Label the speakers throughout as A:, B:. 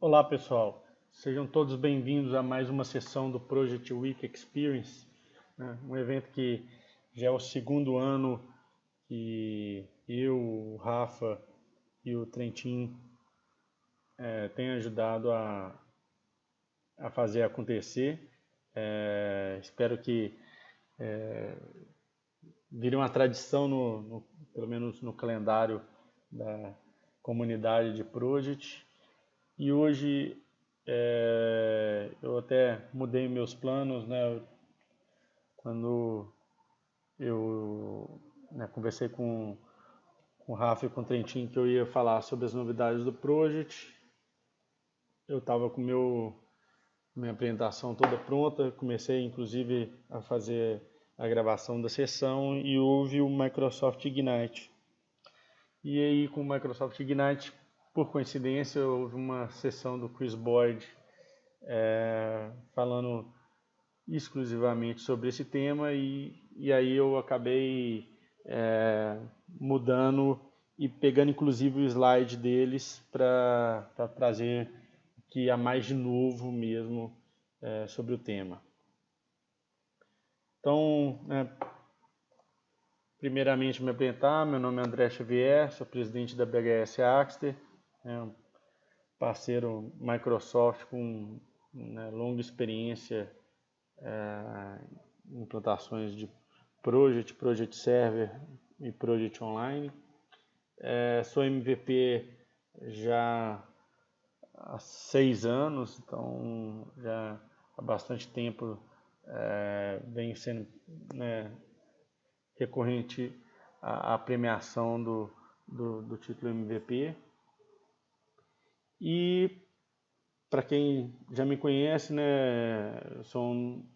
A: Olá pessoal, sejam todos bem-vindos a mais uma sessão do Project Week Experience, né? um evento que já é o segundo ano que eu, o Rafa e o Trentin é, têm ajudado a, a fazer acontecer. É, espero que é, vire uma tradição, no, no, pelo menos no calendário da comunidade de Project. E hoje é, eu até mudei meus planos, né? Quando eu né, conversei com, com o Rafa e com o Trentin que eu ia falar sobre as novidades do Project, eu estava com meu minha apresentação toda pronta, comecei inclusive a fazer a gravação da sessão e houve o Microsoft Ignite. E aí com o Microsoft Ignite, por coincidência, houve uma sessão do Chris Boyd é, falando exclusivamente sobre esse tema e, e aí eu acabei é, mudando e pegando inclusive o slide deles para trazer que há mais de novo mesmo é, sobre o tema. Então, é, primeiramente me apresentar, meu nome é André Xavier, sou presidente da BHS Axter, é um parceiro Microsoft com né, longa experiência é, em implantações de Project, Project Server e Project Online. É, sou MVP já há seis anos, então já há bastante tempo é, vem sendo né, recorrente a, a premiação do, do, do, título MVP. E para quem já me conhece, né, sou um,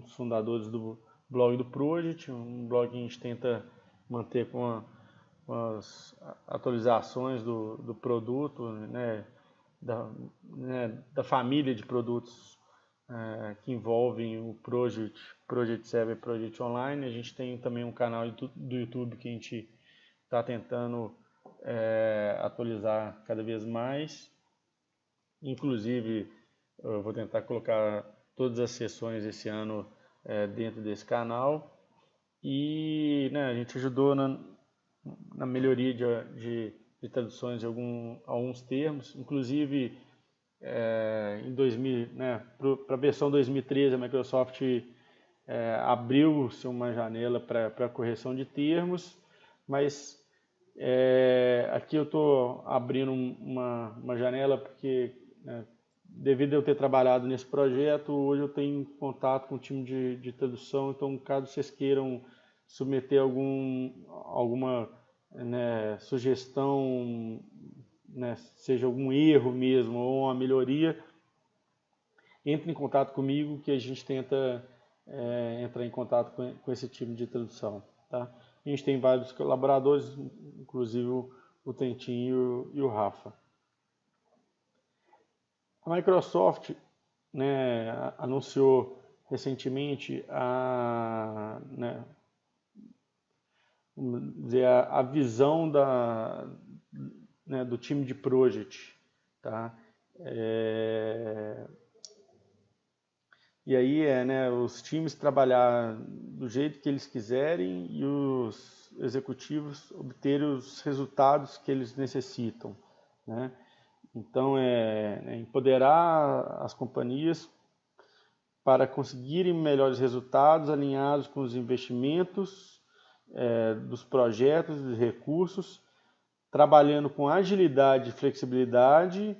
A: dos fundadores do blog do Project, um blog que a gente tenta manter com, a, com as atualizações do, do produto, né, da, né, da família de produtos é, que envolvem o Project, Project Server Project Online. A gente tem também um canal do YouTube que a gente está tentando é, atualizar cada vez mais. Inclusive, eu vou tentar colocar todas as sessões esse ano é, dentro desse canal. E né, a gente ajudou na, na melhoria de, de, de traduções de algum, alguns termos, inclusive é, em 2000, né, para a versão 2013, a Microsoft é, abriu-se uma janela para correção de termos, mas é, aqui eu estou abrindo uma, uma janela porque, né, devido a eu ter trabalhado nesse projeto, hoje eu tenho contato com o time de, de tradução, então caso vocês queiram submeter algum, alguma né, sugestão né, seja algum erro mesmo ou uma melhoria, entre em contato comigo que a gente tenta é, entrar em contato com, com, esse time de tradução. Tá? A gente tem vários colaboradores, inclusive o, Tentinho e o, Rafa. A Microsoft né, anunciou recentemente a, né, dizer, a visão da, né, do time de project, tá? É... E aí é, né, os times trabalhar do jeito que eles quiserem e os executivos obterem os resultados que eles necessitam, né? Então é, é empoderar as companhias para conseguirem melhores resultados alinhados com os investimentos é, dos projetos e recursos trabalhando com agilidade, flexibilidade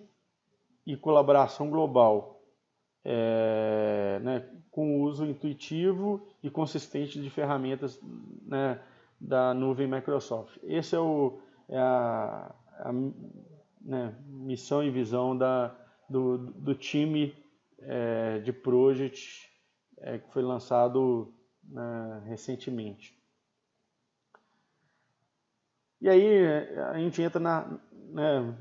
A: e colaboração global, é, né, com o uso intuitivo e consistente de ferramentas né, da nuvem Microsoft. Essa é, o, é a, a né, missão e visão da, do, do time é, de Project é, que foi lançado né, recentemente. E aí a gente entra na, né,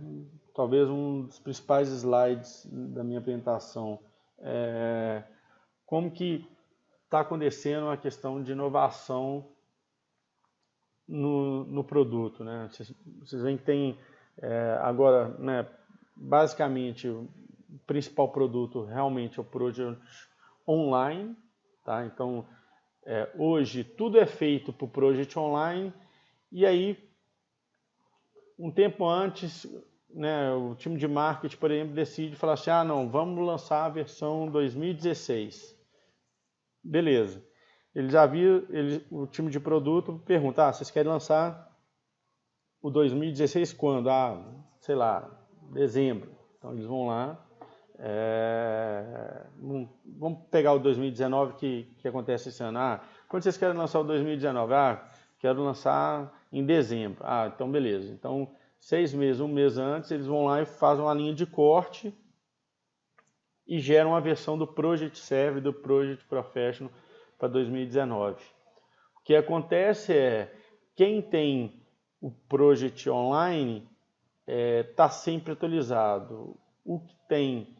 A: talvez um dos principais slides da minha apresentação, é, como que está acontecendo a questão de inovação no, no produto. Né? Vocês, vocês veem que tem é, agora, né, basicamente, o principal produto realmente é o Project Online, tá? Então, é, hoje tudo é feito por Project Online e aí, um tempo antes, né, o time de marketing, por exemplo, decide falar assim, ah, não, vamos lançar a versão 2016. Beleza. Eles haviam, eles, o time de produto pergunta, ah, vocês querem lançar o 2016 quando? Ah, sei lá, dezembro. Então eles vão lá, é, vamos pegar o 2019 que, que acontece esse ano. Ah, quando vocês querem lançar o 2019? Ah, quero lançar em dezembro. Ah, então beleza. Então, seis meses, um mês antes, eles vão lá e fazem uma linha de corte e geram uma versão do Project Serve, do Project Professional para 2019. O que acontece é, quem tem o Project Online está é, tá sempre atualizado. O que tem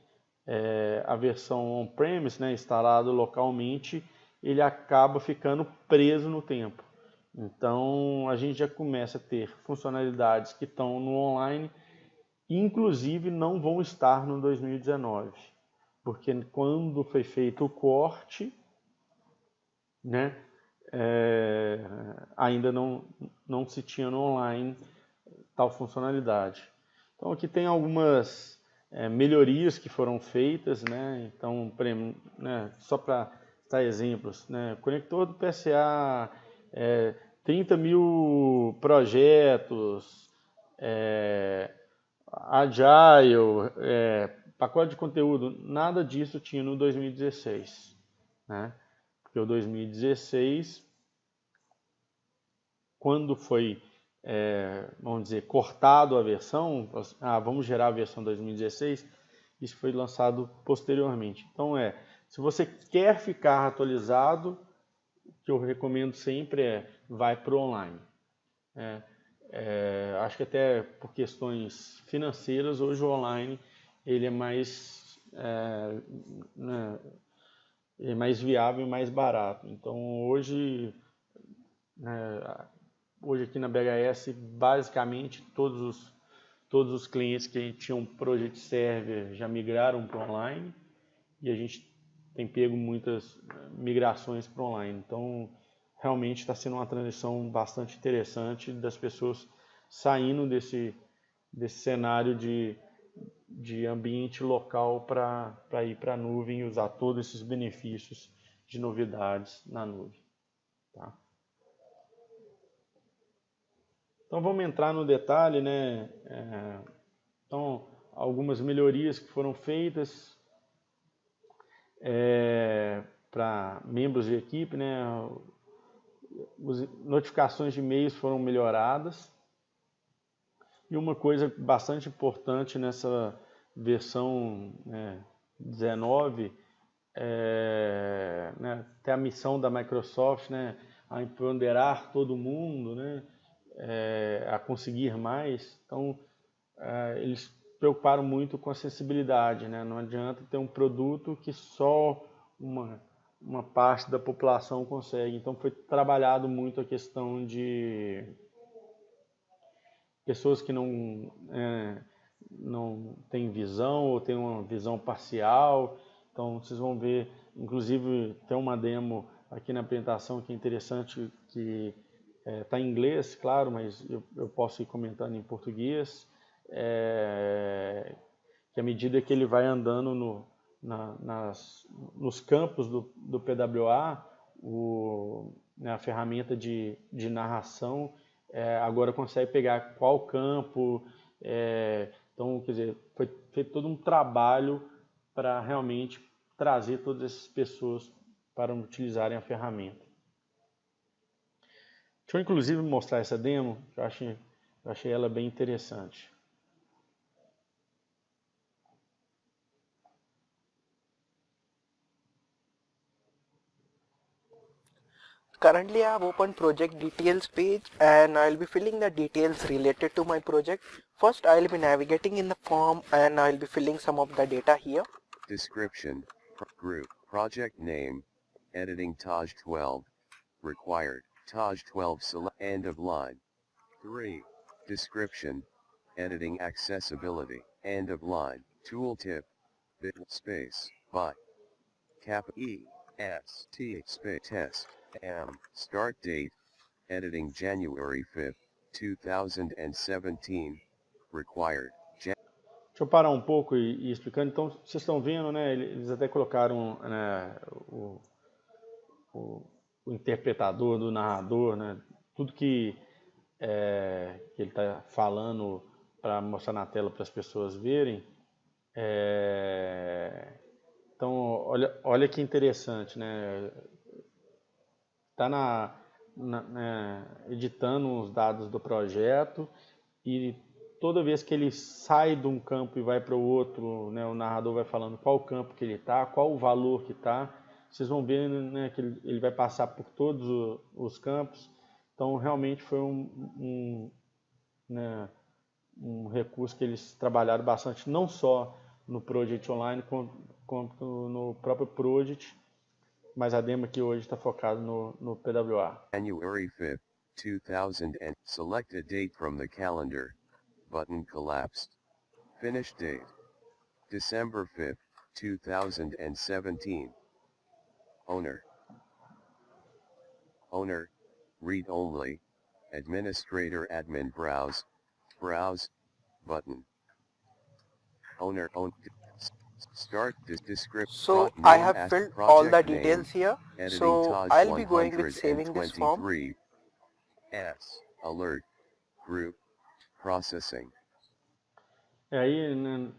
A: é, a versão on-premise, né, instalado localmente, ele acaba ficando preso no tempo. Então a gente já começa a ter funcionalidades que estão no online, inclusive não vão estar no 2019, porque quando foi feito o corte, né, é, ainda não, não se tinha no online tal funcionalidade. Então aqui tem algumas é, melhorias que foram feitas, né? Então, né, só para citar exemplos, né? Conector do PSA, é, 30 mil projetos, é, Agile, é, pacote de conteúdo, nada disso tinha no 2016, né? Porque o 2016, quando foi é, vamos dizer, cortado a versão, ah, vamos gerar a versão 2016, isso foi lançado posteriormente. Então é, se você quer ficar atualizado, que eu recomendo sempre é, vai para o online. É, é, acho que até por questões financeiras, hoje o online ele é mais, é, né, é mais viável e mais barato. Então hoje né, Hoje aqui na BHS, basicamente todos os, todos os clientes que tinham Project Server já migraram para online e a gente tem pego muitas eh, migrações para online. Então, realmente está sendo uma transição bastante interessante das pessoas saindo desse, desse cenário de, de ambiente local para ir para a nuvem e usar todos esses benefícios de novidades na nuvem. Tá? Então vamos entrar no detalhe, né? É, então, algumas melhorias que foram feitas é, para membros de equipe, né? As notificações de e-mails foram melhoradas. E uma coisa bastante importante nessa versão né, 19 é né, até a missão da Microsoft, né, a empoderar todo mundo, né, é, a conseguir mais. Então, é, eles preocuparam muito com a acessibilidade. Né? Não adianta ter um produto que só uma, uma parte da população consegue. Então, foi trabalhado muito a questão de pessoas que não, é, não têm visão ou têm uma visão parcial. Então, vocês vão ver, inclusive, tem uma demo aqui na apresentação que é interessante, que Está é, tá em inglês, claro, mas eu, eu, posso ir comentando em português. É, que à medida que ele vai andando no, na, nas, nos campos do, do PWA, o, né, a ferramenta de, de narração é, agora consegue pegar qual campo. É, então, quer dizer, foi feito todo um trabalho para realmente trazer todas essas pessoas para utilizarem a ferramenta. Deixa eu inclusive mostrar essa demo, que eu achei, eu achei ela bem interessante.
B: Currently I have opened project details page and I'll be filling the details related to my project. First I'll be navigating in the form and I'll be filling some of the data here.
C: Description, group, project name, editing Taj 12, required. Taj 12 select end of line. 3. Description. editing accessibility, end of line, tooltip, bit space, by, cap E, S, T, space, test, M, start date, editing January 5th, 2017, required, Jan
A: Deixa eu parar um pouco e, e explicando. Então, vocês estão vendo, né? Eles até colocaram né, o, o, o interpretador do narrador, né? Tudo que, é, que ele está falando para mostrar na tela para as pessoas verem. É, então, olha, olha que interessante, né? Está na, na né, editando os dados do projeto e toda vez que ele sai de um campo e vai para o outro, né, o narrador vai falando qual campo que ele está, qual o valor que está. Vocês vão ver né, que ele, ele, vai passar por todos o, os campos. Então, realmente foi um, um, né, um, recurso que eles trabalharam bastante, não só no Project Online, quanto no próprio Project, mas a demo aqui hoje está focada no, no PWA.
C: January 5, 2000 and select a date from the calendar. button collapsed. Finish date. December 5, 2017. Owner. Owner, read only, administrator admin browse, browse, button. Owner own, start this description.
B: So I have filled all the details here. So I'll be going with saving this form.
C: S, alert, group, Processing.
A: É aí, né,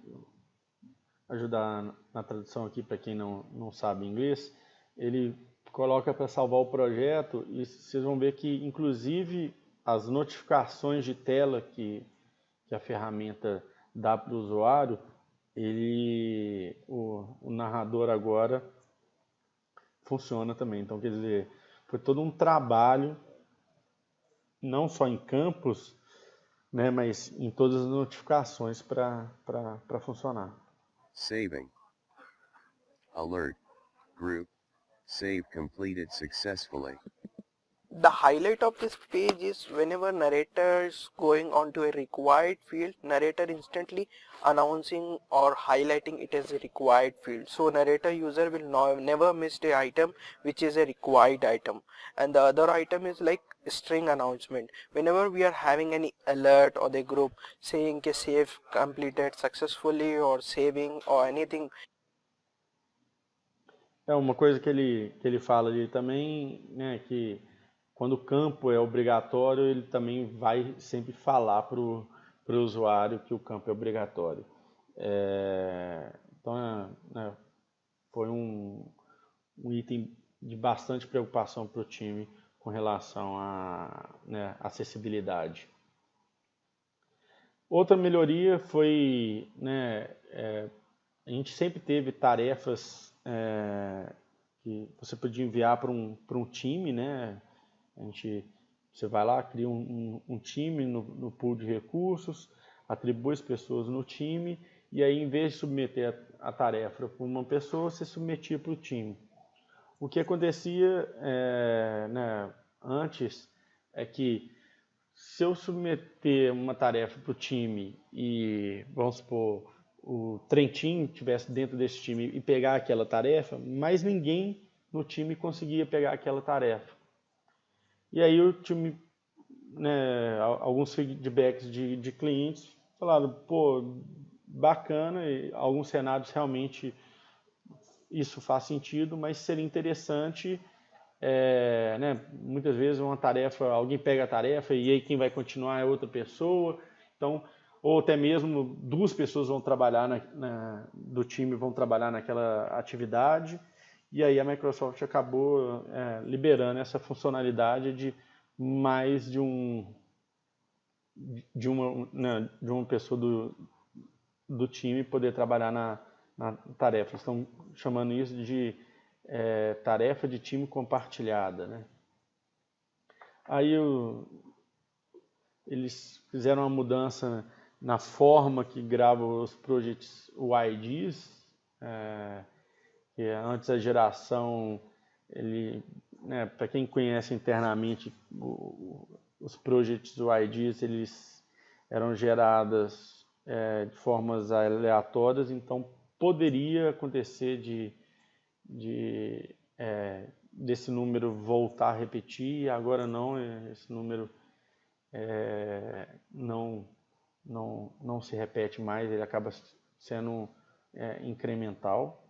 A: ajudar na tradução aqui para quem não, não sabe inglês, ele coloca para salvar o projeto e vocês vão ver que inclusive as notificações de tela que, que a ferramenta dá para o usuário, ele, o, o narrador agora funciona também. Então, quer dizer, foi todo um trabalho, não só em campos, né, mas em todas as notificações para funcionar.
C: Saving. Alert. Group. Save completed successfully.
B: The highlight of this page is whenever narrator is going onto a required field, narrator instantly announcing or highlighting it as a required field. So narrator user will no, never miss the item which is a required item. And the other item is like string announcement. Whenever we are having any alert or the group saying que save completed successfully or saving or anything
A: É uma coisa que ele, que ele fala ali também, né, que quando o campo é obrigatório, ele também vai sempre falar para o usuário que o campo é obrigatório. É, então, é, né, foi um, um item de bastante preocupação para o time com relação à né, acessibilidade. Outra melhoria foi, né, é, a gente sempre teve tarefas é, que você podia enviar para um, um time, né, a gente, você vai lá, cria um, um, um time no, no, pool de recursos, atribui as pessoas no time, e aí em vez de submeter a, a tarefa para uma pessoa, você submetia para o time. O que acontecia é, né, antes é que se eu submeter uma tarefa para o time e, vamos supor, o Trentin estivesse dentro desse time e pegar aquela tarefa, mais ninguém no time conseguia pegar aquela tarefa. E aí o time, né, alguns feedbacks de, de clientes falaram, pô, bacana, e alguns cenários realmente isso faz sentido, mas seria interessante, é, né, muitas vezes uma tarefa, alguém pega a tarefa e aí quem vai continuar é outra pessoa, então, ou até mesmo duas pessoas vão trabalhar na, na, do time vão trabalhar naquela atividade, e aí a Microsoft acabou é, liberando essa funcionalidade de mais de um de uma, né, de uma pessoa do, do time poder trabalhar na, na tarefa. Estão chamando isso de é, tarefa de time compartilhada. Né? Aí o, eles fizeram uma mudança na forma que grava os projects UIDs. É, que antes a geração, ele, né, para quem conhece internamente o, os projects UIDs, eles eram geradas é, de formas aleatórias, então poderia acontecer de, de é, desse número voltar a repetir, agora não, é, esse número é, não, não, não se repete mais, ele acaba sendo é, incremental.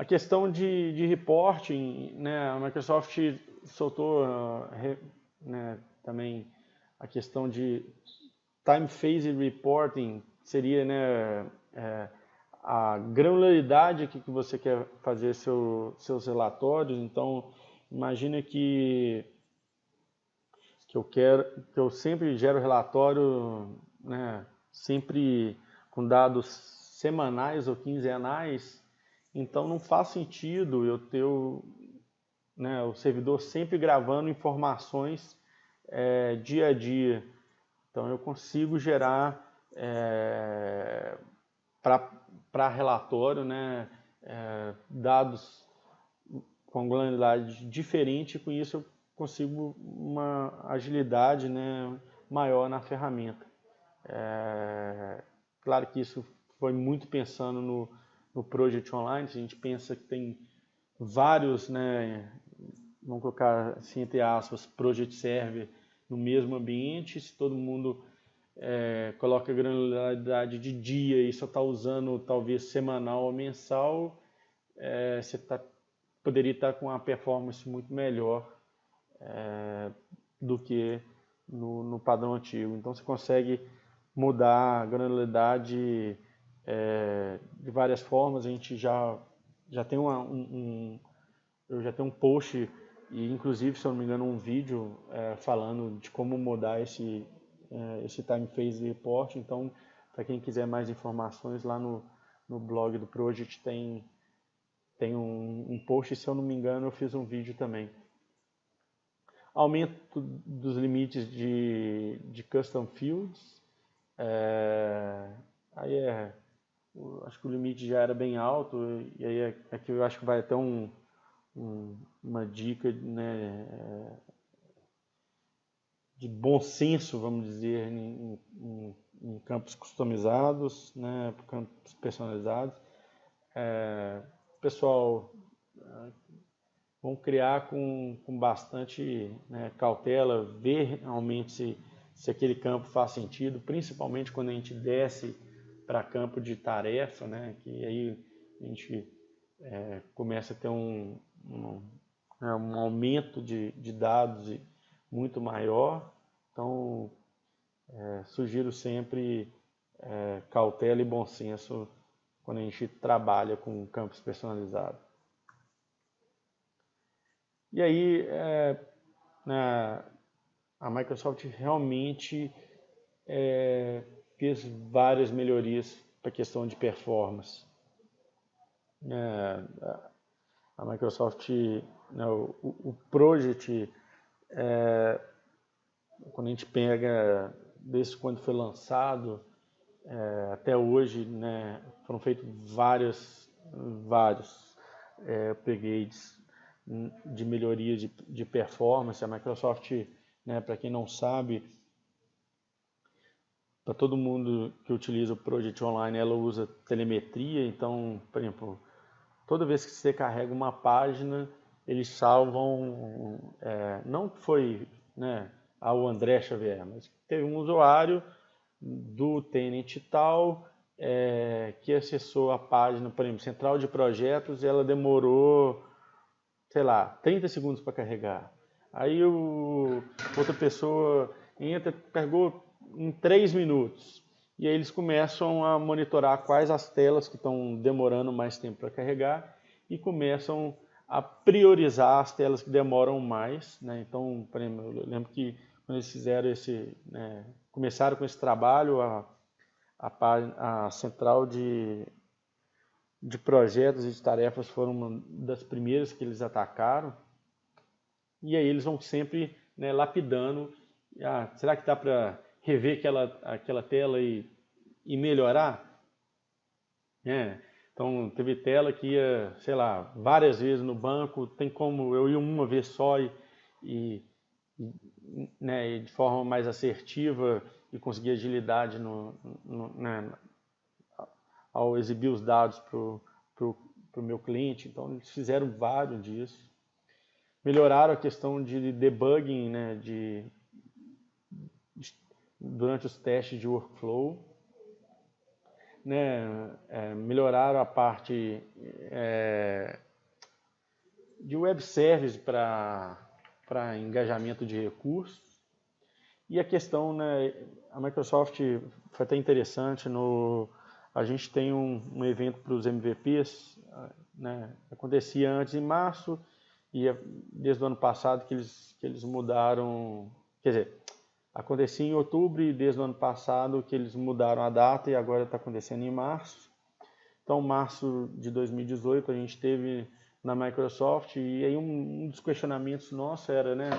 A: A questão de, de reporting, né, a Microsoft soltou né, também a questão de time phase reporting, seria né, é, a granularidade que, que você quer fazer seu, seus relatórios. Então, imagina que, que eu quero que eu sempre gero relatório, né, sempre com dados semanais ou quinzenais. Então, não faz sentido eu ter o, né, o servidor sempre gravando informações é, dia a dia. Então, eu consigo gerar é, para relatório, né, é, dados com granularidade diferente, com isso eu consigo uma agilidade né, maior na ferramenta. É, claro que isso foi muito pensando no, no Project Online, a gente pensa que tem vários, né, vamos colocar assim, entre aspas, Project Server no mesmo ambiente, se todo mundo é, coloca granularidade de dia e só está usando talvez semanal ou mensal, é, você tá, poderia estar tá com uma performance muito melhor é, do que no, no, padrão antigo. Então você consegue mudar a granularidade é, de várias formas. A gente já, já tem uma, um, um, eu já tenho um post e inclusive, se eu não me engano, um vídeo é, falando de como mudar esse, é, esse time phase report. Então, para quem quiser mais informações, lá no, no blog do Project tem, tem um, um post, se eu não me engano, eu fiz um vídeo também. Aumento dos limites de, de custom fields. É, aí é, acho que o limite já era bem alto, e aí é, aqui eu acho que vai até um, um, uma dica né, de bom senso, vamos dizer, em, em, em campos customizados, né, campos personalizados. É, pessoal, é, vão criar com, com bastante né, cautela, ver realmente se, se aquele campo faz sentido, principalmente quando a gente desce para campo de tarefa, né, que aí a gente é, começa a ter um, um, né, um aumento de, de dados muito maior. Então, é, sugiro sempre é, cautela e bom senso quando a gente trabalha com campos personalizados. E aí, é, né, a Microsoft realmente é, fez várias melhorias para a questão de performance. É, a Microsoft, né, o, o Project, é, quando a gente pega desde quando foi lançado é, até hoje, né, foram feitos vários, vários é, upgrades de melhoria de, de performance. A Microsoft, né, para quem não sabe, para todo mundo que utiliza o Project Online, ela usa telemetria. Então, por exemplo, toda vez que você carrega uma página, eles salvam, é, não foi né, ao André Xavier, mas teve um usuário do Tenant tal é, que acessou a página, por exemplo, central de projetos, e ela demorou, sei lá, 30 segundos para carregar. Aí o, outra pessoa entra, carregou em 3 minutos. E aí eles começam a monitorar quais as telas que estão demorando mais tempo para carregar e começam a priorizar as telas que demoram mais. Né? Então, por exemplo, eu lembro que quando eles fizeram esse, né, começaram com esse trabalho, a, a, a central de, de projetos e de tarefas foram uma das primeiras que eles atacaram. E aí eles vão sempre né, lapidando. Ah, será que dá para rever aquela, aquela tela e, e melhorar. É, então, teve tela que ia, sei lá, várias vezes no banco, tem como eu ir uma vez só e, e, né, de forma mais assertiva e conseguir agilidade no, no, né, ao exibir os dados para o meu cliente. Então, eles fizeram vários disso. Melhoraram a questão de debugging né, de durante os testes de workflow. Né, é, melhoraram a parte é, de web service para engajamento de recursos. E a questão, né, a Microsoft foi até interessante, no, a gente tem um, um evento para os MVPs, né, acontecia antes em março, e é desde o ano passado que eles, que eles mudaram, quer dizer, acontecia em outubro e desde o ano passado que eles mudaram a data e agora está acontecendo em março. Então, março de 2018 a gente teve na Microsoft e aí um, um dos questionamentos nossos era, né,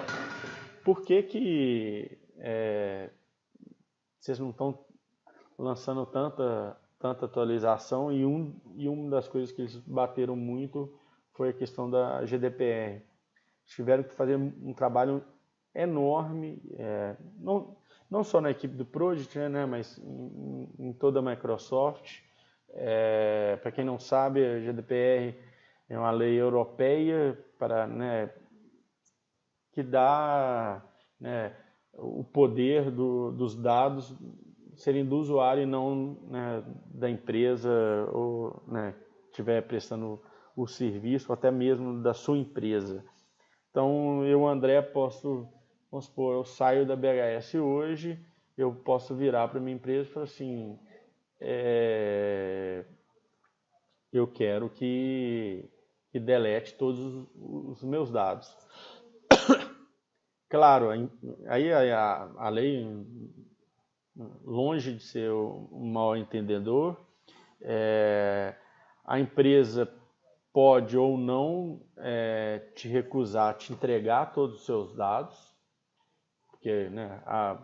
A: por que que é, vocês não estão lançando tanta tanta atualização e, um, e uma das coisas que eles bateram muito foi a questão da GDPR. Tiveram que fazer um trabalho enorme, é, não, não só na equipe do Project, né, mas em, em toda a Microsoft. É, Para quem não sabe, a GDPR é uma lei europeia para, né, que dá né, o poder do, dos dados serem do usuário e não né, da empresa ou né, estiver prestando o serviço, ou até mesmo da sua empresa. Então, eu, André, posso, vamos supor, eu saio da BHS hoje, eu posso virar para minha empresa e falar assim, é, eu quero que, que delete todos os, meus dados. Claro, aí a, a, lei, longe de ser um mal entendedor, é, a empresa pode ou não é, te recusar, te entregar todos os seus dados, porque né, a,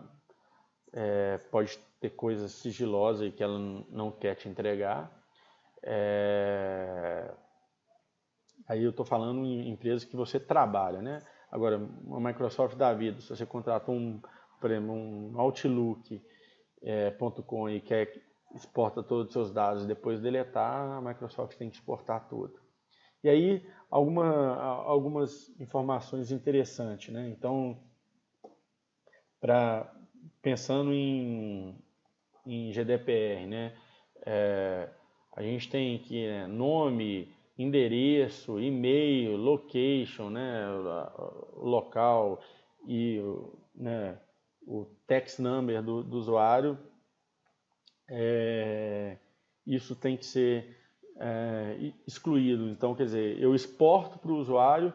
A: é, pode ter coisas sigilosas que ela não quer te entregar. É, aí eu estou falando em empresas que você trabalha, né? Agora, uma Microsoft da vida, se você contrata um, um Outlook.com é, e quer exporta todos os seus dados e depois deletar, a Microsoft tem que exportar tudo. E aí, alguma, algumas informações interessantes. Né? Então, pra, pensando em, em GDPR, né? É, a gente tem aqui né, nome, endereço, e-mail, location, né, local e né, o text number do, do usuário, é, isso tem que ser é, excluído. Então, quer dizer, eu exporto para o usuário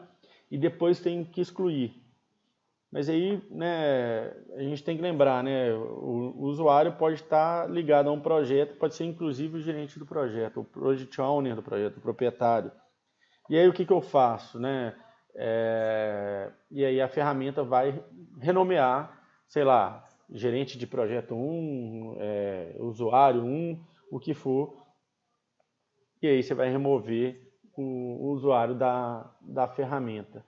A: e depois tenho que excluir. Mas aí, né, a gente tem que lembrar, né, o, usuário pode estar ligado a um projeto, pode ser inclusive o gerente do projeto, o project owner do projeto, o proprietário. E aí o que, que eu faço, né? É, e aí a ferramenta vai renomear, sei lá, gerente de projeto 1, é, usuário 1, o que for, e aí você vai remover o, o usuário da, da ferramenta.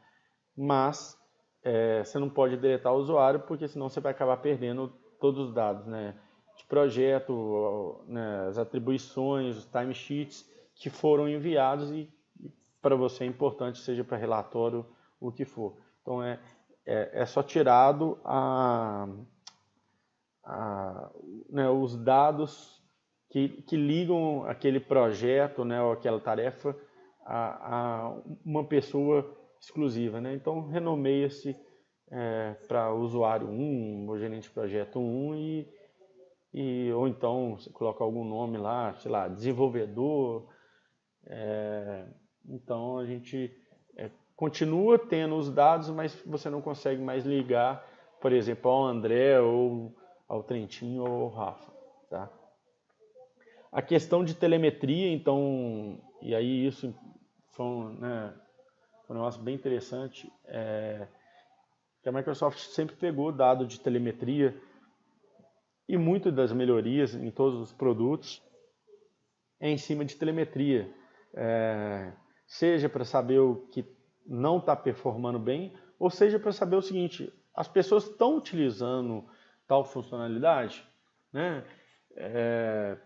A: Mas é, você não pode deletar o usuário, porque senão você vai acabar perdendo todos os dados, né? De projeto, né, as atribuições, os timesheets que foram enviados e para você é importante, seja para relatório, o que for. Então é, é, é só tirado a, a, né, os dados que, que ligam aquele projeto né, ou aquela tarefa a, a uma pessoa exclusiva. Né? Então renomeia-se é, para usuário 1, ou gerente de projeto 1 e, e, ou então você coloca algum nome lá, sei lá, desenvolvedor. É, então a gente é, continua tendo os dados, mas você não consegue mais ligar, por exemplo, ao André ou ao Trentinho ou ao Rafa. Tá? A questão de telemetria, então, e aí isso foi né, um negócio bem interessante, é, que a Microsoft sempre pegou dado de telemetria e muitas das melhorias em todos os produtos é em cima de telemetria. É, seja para saber o que não está performando bem, ou seja para saber o seguinte, as pessoas estão utilizando tal funcionalidade, né? É,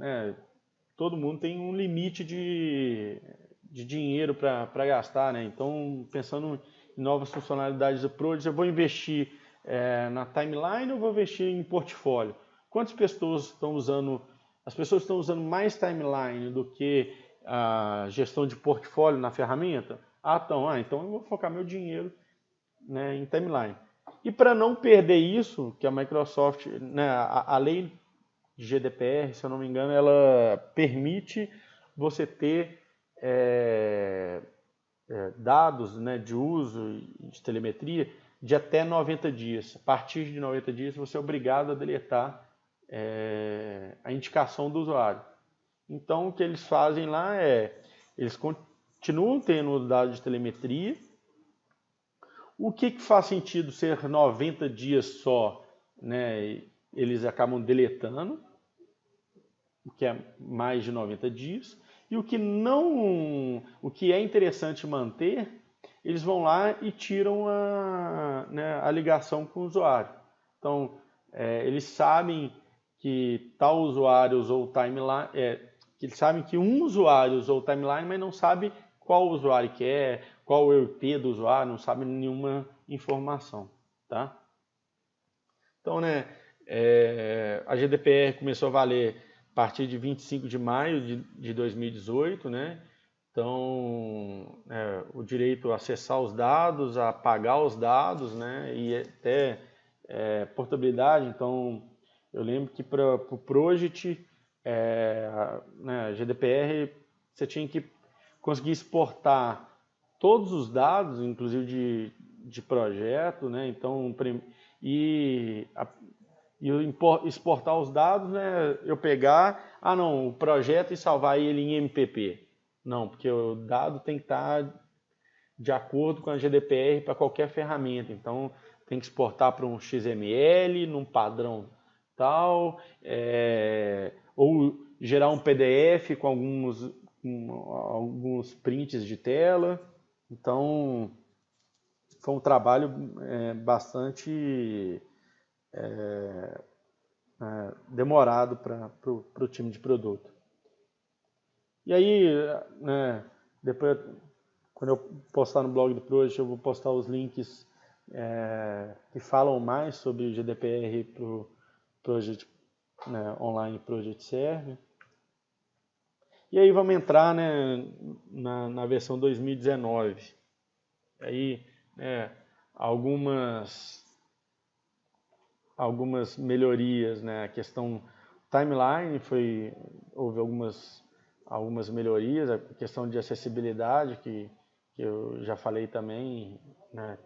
A: é, todo mundo tem um limite de, de dinheiro para gastar, né? Então, pensando em novas funcionalidades do Prodigy, eu vou investir é, na timeline ou vou investir em portfólio? Quantas pessoas estão usando, as pessoas estão usando mais timeline do que a gestão de portfólio na ferramenta? Ah, então, ah, então eu vou focar meu dinheiro né, em timeline. E para não perder isso, que a Microsoft, né, a, a lei GDPR, se eu não me engano, ela permite você ter é, é, dados né, de uso de telemetria de até 90 dias. A partir de 90 dias você é obrigado a deletar é, a indicação do usuário. Então o que eles fazem lá é, eles continuam tendo dados de telemetria. O que, que faz sentido ser 90 dias só? Né? Eles acabam deletando o que é mais de 90 dias, e o que não, o que é interessante manter, eles vão lá e tiram a, né, a ligação com o usuário. Então, é, eles sabem que tal usuário usou timeline, é, eles sabem que um usuário usou timeline, mas não sabe qual usuário que é, qual o IP do usuário, não sabe nenhuma informação, tá? Então, né, é, a GDPR começou a valer partir de 25 de maio de, de 2018, né? Então, é, o direito a acessar os dados, a pagar os dados, né? E até é, portabilidade. Então, eu lembro que para o pro Project, é, né, GDPR, você tinha que conseguir exportar todos os dados, inclusive de, de projeto, né? Então, e a, e exportar os dados, né, eu pegar, ah não, o projeto e salvar ele em MPP. Não, porque o dado tem que estar de acordo com a GDPR para qualquer ferramenta. Então, tem que exportar para um XML, num padrão tal, é, ou gerar um PDF com alguns, com alguns prints de tela. Então, foi um trabalho é, bastante é, é, demorado para o time de produto. E aí, né, depois, quando eu postar no blog do Project, eu vou postar os links é, que falam mais sobre o GDPR para o Project né, Online Project Server. E aí vamos entrar né, na, na versão 2019. Aí, né, algumas algumas melhorias, né? A questão timeline foi houve algumas algumas melhorias, a questão de acessibilidade que, que eu já falei também, né?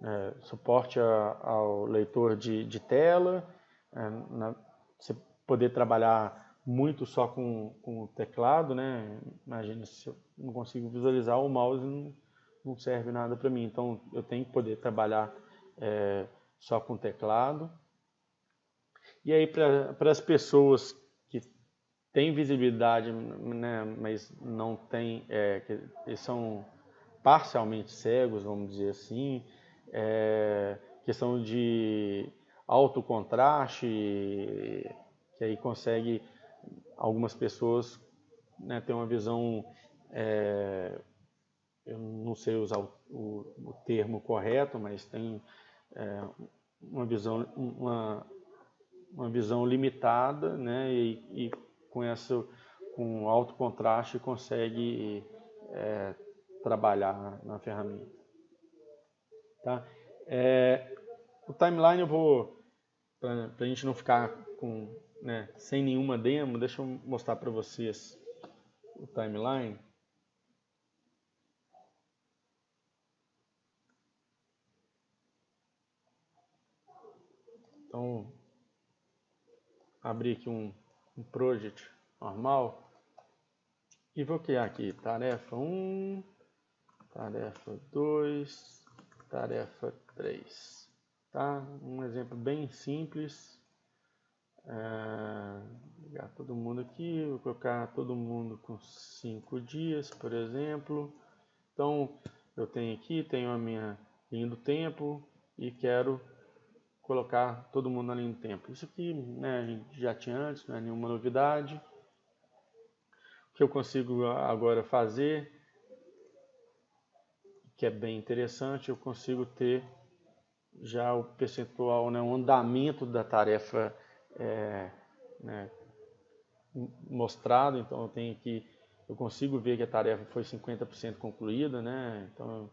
A: É, suporte a, ao leitor de, de tela, é, na, você poder trabalhar muito só com, com o teclado, né? Imagina se eu não consigo visualizar o mouse não, não serve nada para mim, então eu tenho que poder trabalhar é, só com teclado. E aí, para as pessoas que têm visibilidade, né, mas não têm, é, que são parcialmente cegos, vamos dizer assim, é, questão de alto contraste, que aí consegue algumas pessoas né, ter uma visão, é, eu não sei usar o, o, o termo correto, mas tem é, uma visão, uma uma visão limitada, né, e, e com essa com alto contraste consegue é, trabalhar na ferramenta. Tá? É, o timeline eu vou, para a gente não ficar com, né, sem nenhuma demo, deixa eu mostrar para vocês o timeline. Então, abrir aqui um, um project normal e vou criar aqui tarefa 1, tarefa 2, tarefa 3. Tá? Um exemplo bem simples. É, ligar todo mundo aqui, vou colocar todo mundo com 5 dias, por exemplo. Então, eu tenho aqui, tenho a minha linha do tempo, e quero colocar todo mundo na linha do tempo. Isso aqui né, a gente já tinha antes, não é nenhuma novidade. O que eu consigo agora fazer, que é bem interessante, eu consigo ter já o percentual, né, o andamento da tarefa é, né, mostrado, então eu tenho que eu consigo ver que a tarefa foi 50% concluída, né? Então eu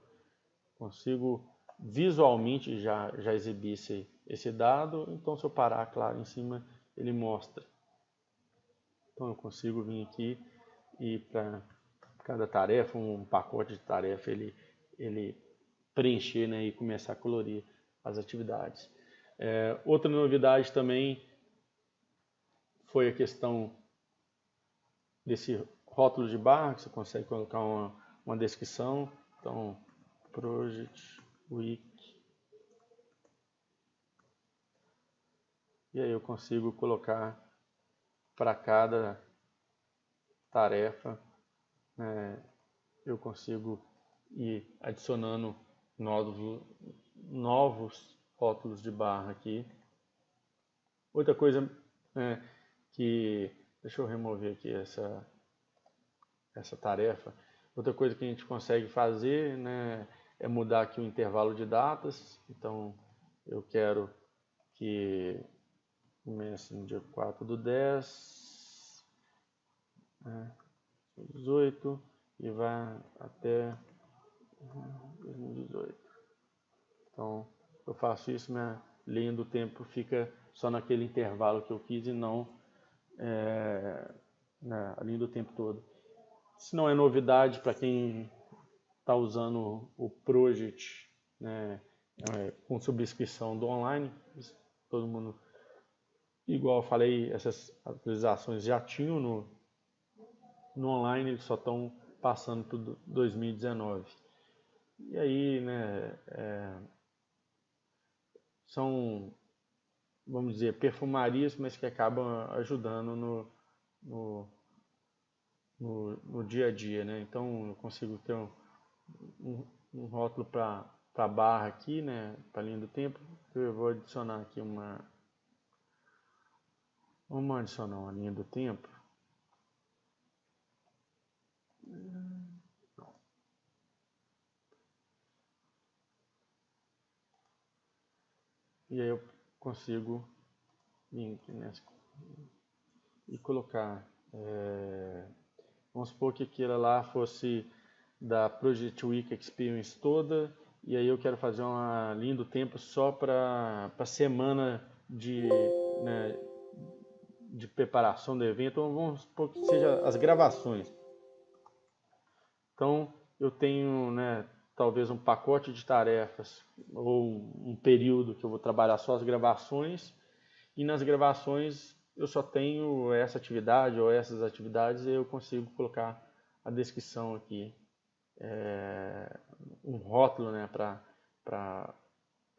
A: consigo visualmente já, já exibir esse, esse dado, então se eu parar, claro, em cima ele mostra. Então eu consigo vir aqui e para cada tarefa, um pacote de tarefa, ele, ele preencher né, e começar a colorir as atividades. É, outra novidade também foi a questão desse rótulo de barra, que você consegue colocar uma, uma descrição. Então, project week. E aí eu consigo colocar para cada tarefa, né, eu consigo ir adicionando novos, novos rótulos de barra aqui. Outra coisa né, que, deixa eu remover aqui essa, essa tarefa. Outra coisa que a gente consegue fazer né, é mudar aqui o intervalo de datas. Então, eu quero que comece no dia 4 do 10, né, 18 e vá até 2018. Então, eu faço isso, minha linha do tempo fica só naquele intervalo que eu quis e não é, na linha do tempo todo. Isso não é novidade para quem está usando o Project né, é, com subscrição do online. Todo mundo, igual eu falei, essas atualizações já tinham no, no online, eles só estão passando para 2019. E aí, né, é, são, vamos dizer, perfumarias, mas que acabam ajudando no, no no, no dia a dia, né? Então eu consigo ter um, um, um rótulo para a barra aqui, né? Para a linha do tempo. Eu vou adicionar aqui uma. Vamos adicionar uma linha do tempo. E aí eu consigo vir aqui nessa e colocar é, Vamos supor que aquilo lá fosse da Project Week Experience toda, e aí eu quero fazer uma linha do tempo só para a semana de, né, de preparação do evento, então, vamos supor que seja as gravações. Então eu tenho né, talvez um pacote de tarefas ou um período que eu vou trabalhar só as gravações, e nas gravações eu só tenho essa atividade ou essas atividades, eu consigo colocar a descrição aqui, é, um rótulo né, para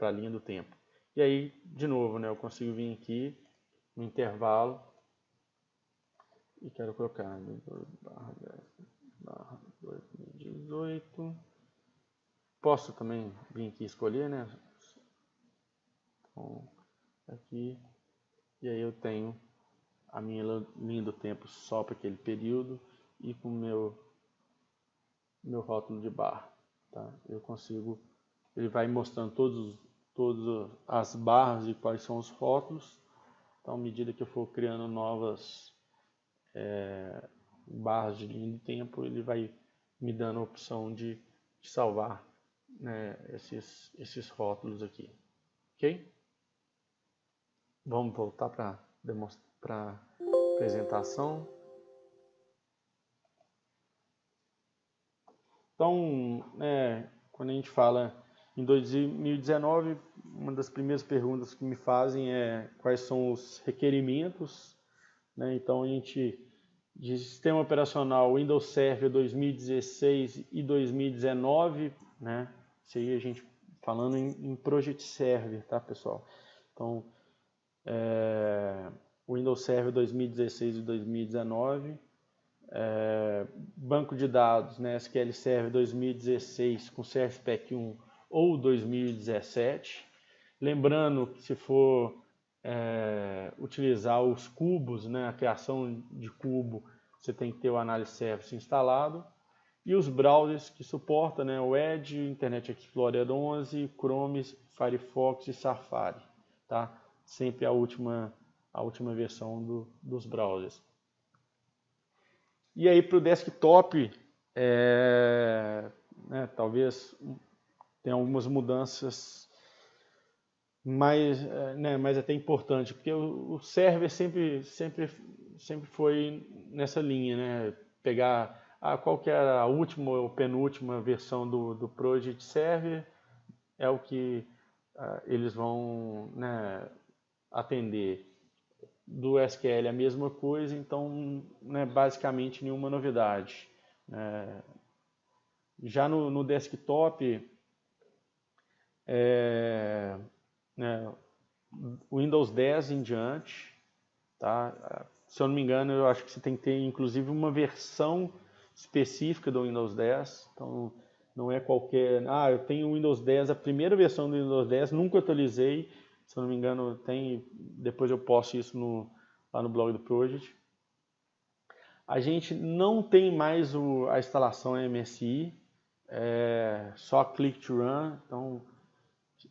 A: a linha do tempo. E aí, de novo, né, eu consigo vir aqui no intervalo e quero colocar barra 2018. Posso também vir aqui escolher, né? Então, aqui. E aí eu tenho a minha linha do tempo só para aquele período e com o meu, meu rótulo de barra. Tá? Eu consigo, ele vai mostrando todos, todas as barras e quais são os rótulos. Então, à medida que eu for criando novas é, barras de linha do tempo, ele vai me dando a opção de, de salvar né, esses, esses rótulos aqui. Ok? Vamos voltar para para apresentação. Então, é, quando a gente fala em 2019, uma das primeiras perguntas que me fazem é quais são os requerimentos. Né? Então, a gente, de sistema operacional Windows Server 2016 e 2019, né? isso aí a gente falando em, em Project Server, tá, pessoal? Então, é, Windows Server 2016 e 2019, é, banco de dados né, SQL Server 2016 com CSPEC 1 ou 2017 Lembrando que se for é, utilizar os cubos, né, a criação de cubo, você tem que ter o Analysis Service instalado. E os browsers que suporta, né, o Edge, Internet Explorer 11, Chrome, Firefox e Safari. Tá? Sempre a última, a última versão do, dos browsers. E aí para o desktop, é, né, talvez tenha algumas mudanças mais, é, né, mais até importante, porque o, o server sempre, sempre, sempre foi nessa linha, né, pegar ah, qual que era a última ou penúltima versão do, do Project Server, é o que ah, eles vão né, atender do SQL a mesma coisa, então né, basicamente nenhuma novidade. É, já no, no desktop, é, né, Windows 10 em diante, tá? se eu não me engano, eu acho que você tem que ter inclusive uma versão específica do Windows 10, então não é qualquer, ah, eu tenho o Windows 10, a primeira versão do Windows 10, nunca atualizei, se não me engano, tem, depois eu posto isso no, lá no blog do Project. A gente não tem mais o, a instalação MSI, é só click to run, então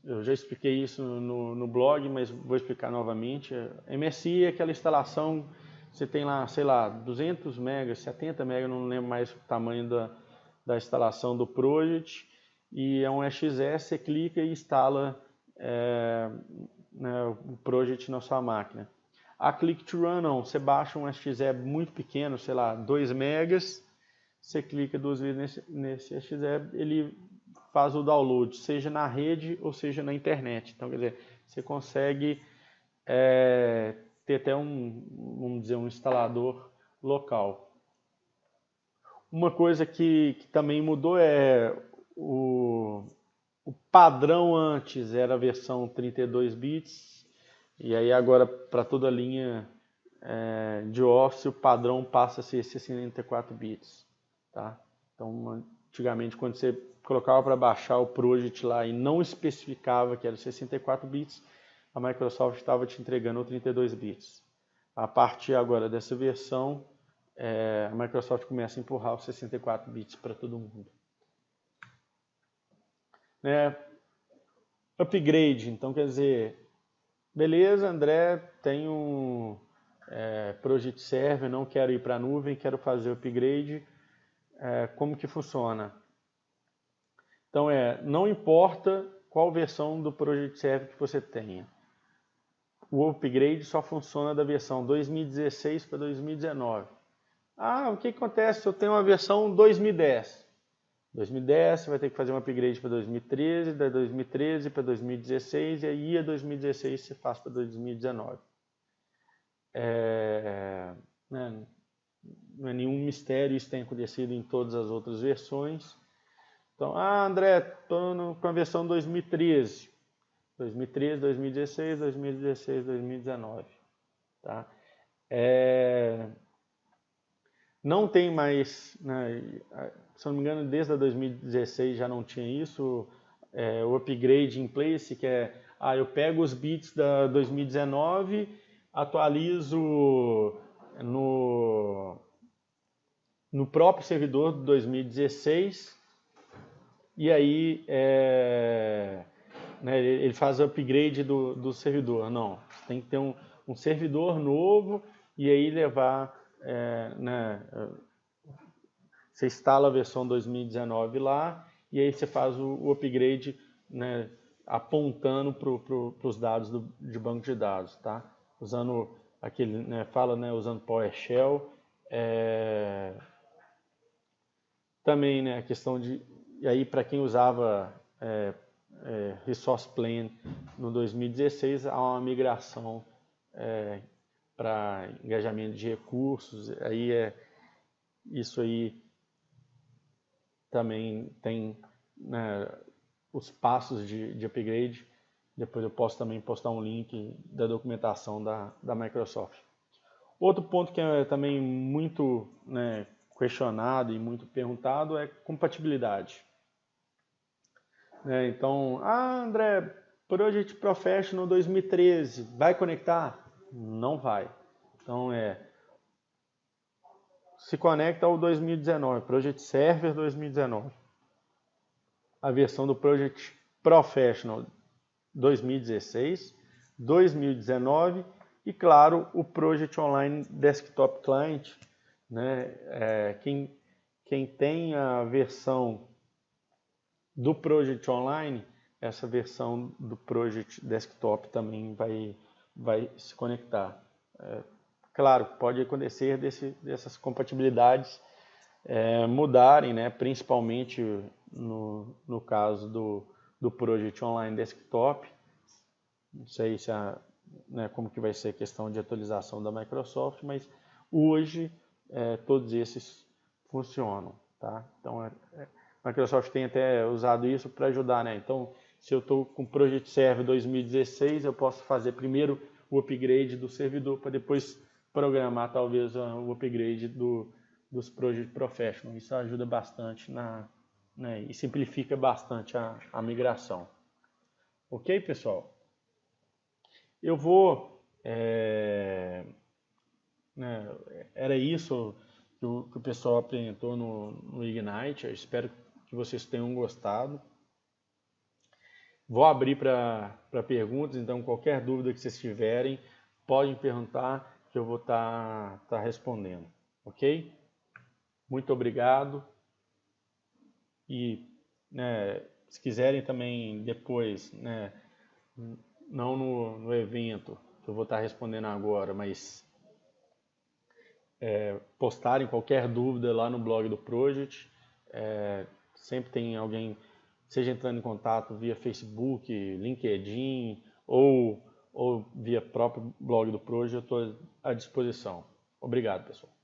A: eu já expliquei isso no, no blog, mas vou explicar novamente. MSI é aquela instalação, você tem lá, sei lá, 200 megas, 70 megas, não lembro mais o tamanho da, da instalação do Project, e é um EXE, você clica e instala é, né, o project na sua máquina. A Click to Run não, você baixa um exe muito pequeno, sei lá, 2 megas, você clica duas vezes nesse, nesse exe, ele faz o download, seja na rede ou seja na internet. Então, quer dizer, você consegue é, ter até um, vamos dizer, um instalador local. Uma coisa que, que também mudou é o, o padrão antes era a versão 32 bits, e aí agora para toda a linha é, de Office o padrão passa a ser 64 bits. Tá? Então, antigamente quando você colocava para baixar o Project lá e não especificava que era 64 bits, a Microsoft estava te entregando o 32 bits. A partir agora dessa versão, é, a Microsoft começa a empurrar os 64 bits para todo mundo. Né? Upgrade, então quer dizer, beleza, André, tenho é, Project Server, não quero ir para a nuvem, quero fazer upgrade, é, como que funciona? Então é, não importa qual versão do Project Server que você tenha, o upgrade só funciona da versão 2016 para 2019. Ah, o que acontece se eu tenho uma versão 2010? 2010, você vai ter que fazer um upgrade para 2013, da 2013 para 2016, e aí a 2016 você faz para 2019. É, né, não é nenhum mistério, isso tem acontecido em todas as outras versões. Então, ah, André, estou com a versão 2013. 2013, 2016, 2016, 2019. Tá? É, não tem mais, né, se não me engano, desde a 2016 já não tinha isso, é, o upgrade in place, que é, ah, eu pego os bits da 2019, atualizo no, no próprio servidor de 2016, e aí é, né, ele faz o upgrade do, do servidor. Não, tem que ter um, um servidor novo e aí levar é, né, você instala a versão 2019 lá e aí você faz o, o upgrade né, apontando para pro, os dados do, de banco de dados, tá? Usando aquele, né, fala, né, usando PowerShell. É, também, né, a questão de, e aí para quem usava é, é, Resource Plan no 2016, há uma migração é, para engajamento de recursos, aí é isso aí também tem né, os passos de, de upgrade. Depois eu posso também postar um link da documentação da, da Microsoft. Outro ponto que é também muito né, questionado e muito perguntado é compatibilidade. É, então, ah, André, Project Professional 2013, vai conectar? Não vai. Então é se conecta ao 2019, Project Server 2019. A versão do Project Professional 2016, 2019 e claro o Project Online Desktop Client, né? É, quem, quem tem a versão do Project Online, essa versão do Project Desktop também vai, vai se conectar. É, Claro, pode acontecer desse, dessas compatibilidades é, mudarem, né, principalmente no, no caso do, do Project Online Desktop. Não sei se a, né, como que vai ser a questão de atualização da Microsoft, mas hoje é, todos esses funcionam. Tá? Então, é, é a Microsoft tem até usado isso para ajudar. Né? Então, se eu estou com o Project Server 2016, eu posso fazer primeiro o upgrade do servidor para depois programar talvez o upgrade do, dos Project Professional. Isso ajuda bastante na, né, e simplifica bastante a, a migração. Ok, pessoal? Eu vou... É, né, era isso que o, que o, pessoal apresentou no, no Ignite. Eu espero que vocês tenham gostado. Vou abrir para perguntas, então qualquer dúvida que vocês tiverem, podem perguntar que eu vou estar tá, tá respondendo, ok? Muito obrigado e né, se quiserem também depois, né, não no, no evento que eu vou estar tá respondendo agora, mas é, postarem qualquer dúvida lá no blog do Project, é, sempre tem alguém, seja entrando em contato via Facebook, LinkedIn ou ou via próprio blog do Proje, eu estou à disposição. Obrigado, pessoal.